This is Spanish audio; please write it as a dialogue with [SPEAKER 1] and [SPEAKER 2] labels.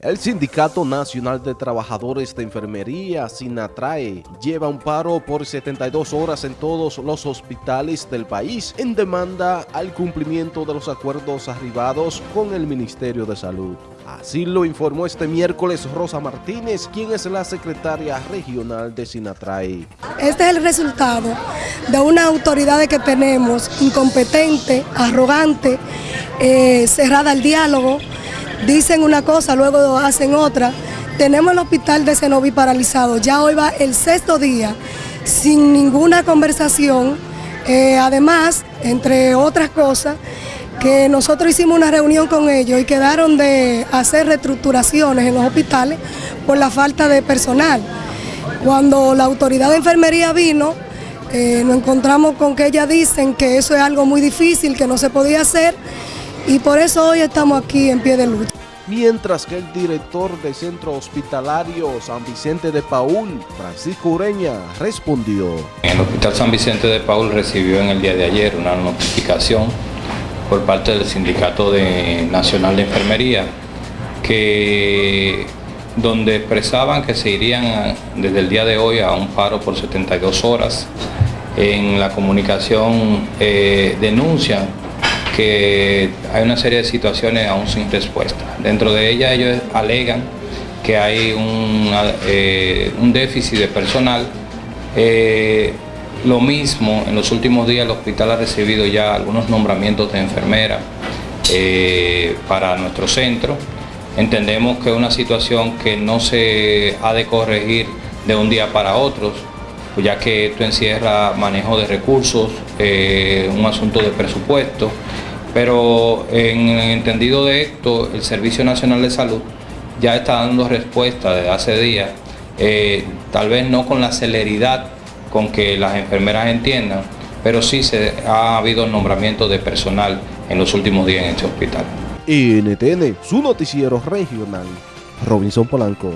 [SPEAKER 1] El Sindicato Nacional de Trabajadores de Enfermería, SINATRAE, lleva un paro por 72 horas en todos los hospitales del país en demanda al cumplimiento de los acuerdos arribados con el Ministerio de Salud. Así lo informó este miércoles Rosa Martínez, quien es la secretaria regional de SINATRAE.
[SPEAKER 2] Este es el resultado de una autoridad que tenemos incompetente, arrogante, eh, cerrada al diálogo, dicen una cosa, luego hacen otra. Tenemos el hospital de Cenoví paralizado, ya hoy va el sexto día sin ninguna conversación. Eh, además, entre otras cosas, que nosotros hicimos una reunión con ellos y quedaron de hacer reestructuraciones en los hospitales por la falta de personal. Cuando la autoridad de enfermería vino, eh, nos encontramos con que ellas dicen que eso es algo muy difícil, que no se podía hacer y por eso hoy estamos aquí en pie de lucha.
[SPEAKER 1] Mientras que el director del Centro Hospitalario San Vicente de Paul, Francisco Ureña, respondió.
[SPEAKER 3] El Hospital San Vicente de Paul recibió en el día de ayer una notificación por parte del Sindicato Nacional de Enfermería que donde expresaban que se irían desde el día de hoy a un paro por 72 horas. En la comunicación eh, denuncian que hay una serie de situaciones aún sin respuesta. Dentro de ellas ellos alegan que hay un, eh, déficit de personal. Eh, lo mismo, en los últimos días el hospital ha recibido ya algunos nombramientos de enfermera eh, para nuestro centro. Entendemos que es una situación que no se ha de corregir de un día para otro, ya que esto encierra manejo de recursos, un asunto de presupuesto pero en el entendido de esto, el Servicio Nacional de Salud ya está dando respuesta desde hace días, eh, tal vez no con la celeridad con que las enfermeras entiendan, pero sí se ha habido nombramiento de personal en los últimos días en este hospital.
[SPEAKER 1] NTN, su noticiero regional, Robinson Polanco.